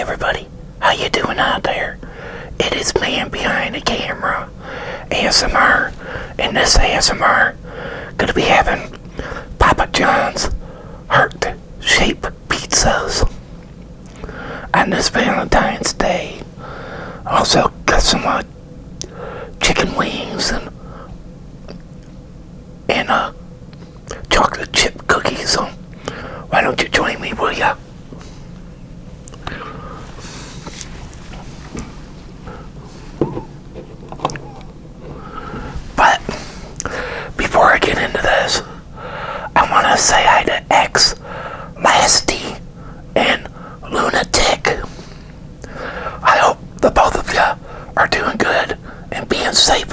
everybody, how you doing out there? It is man behind the camera, ASMR, and this ASMR gonna be having Papa John's heart-shaped pizzas on this Valentine's Day. Also got some uh, chicken wings and and uh chocolate chip cookies. So why don't you join me, will ya? But before I get into this, I want to say hi to X, Lasty, and Lunatic. I hope the both of you are doing good and being safe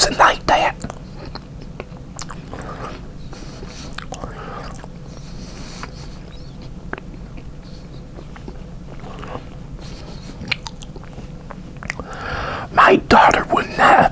doesn't like that. My daughter would not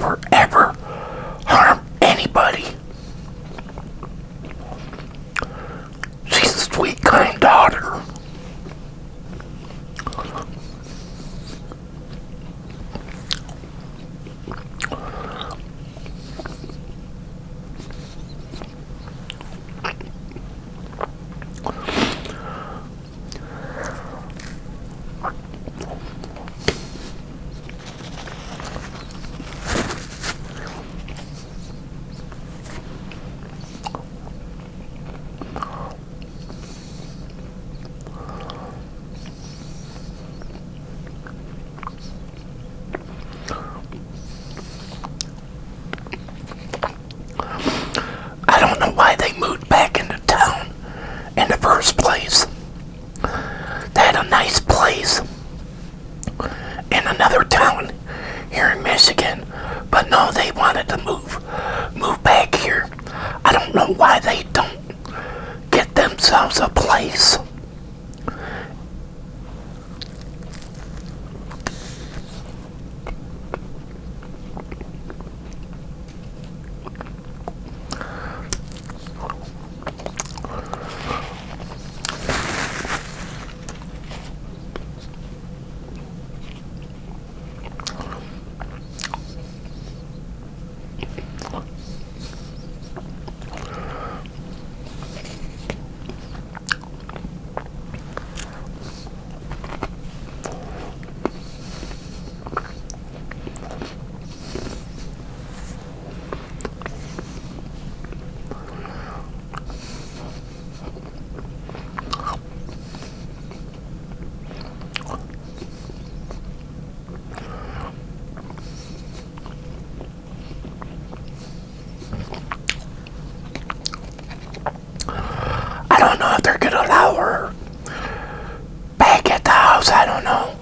don't know why they don't get themselves a place. house, I don't know.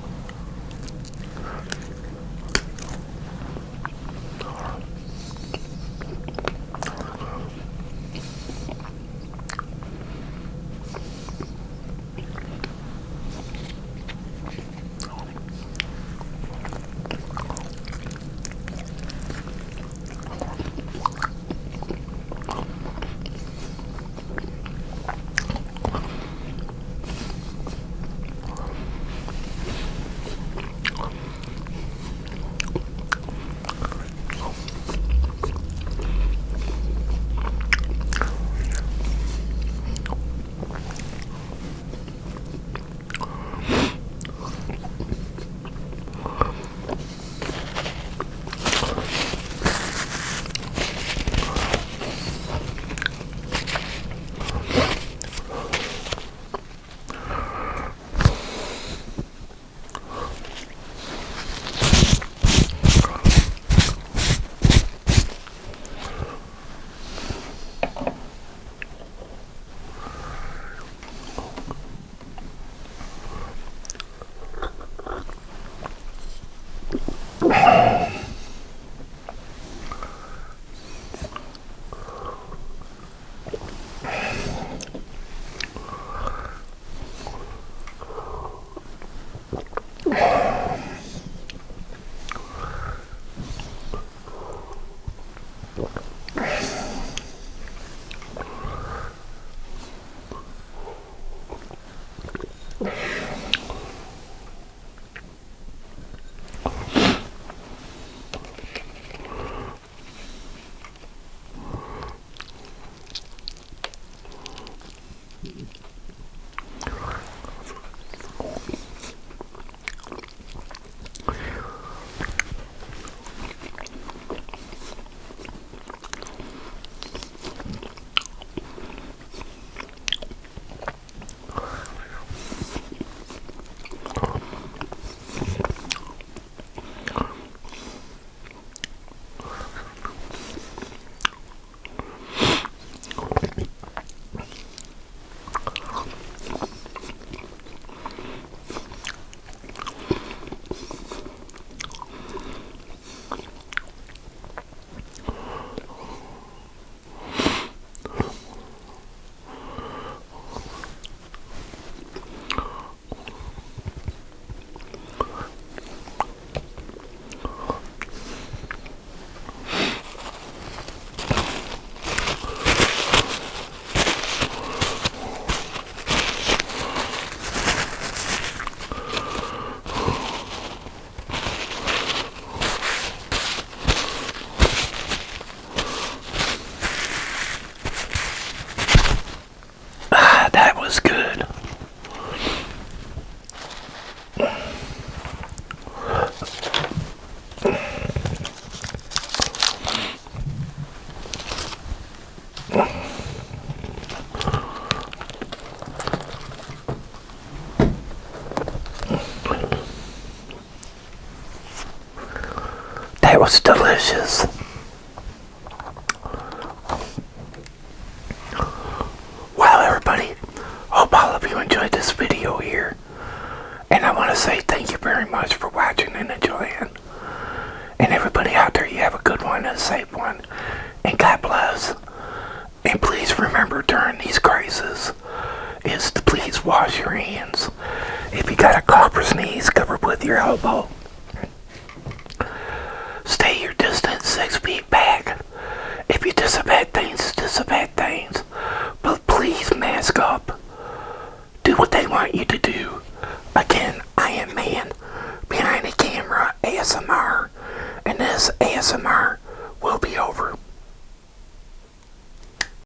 You enjoyed this video here. And I want to say thank you very much for watching and enjoying. And everybody out there, you have a good one and a safe one. And God bless. And please remember during these crises is to please wash your hands. If you got a cough or sneeze, cover with your elbow.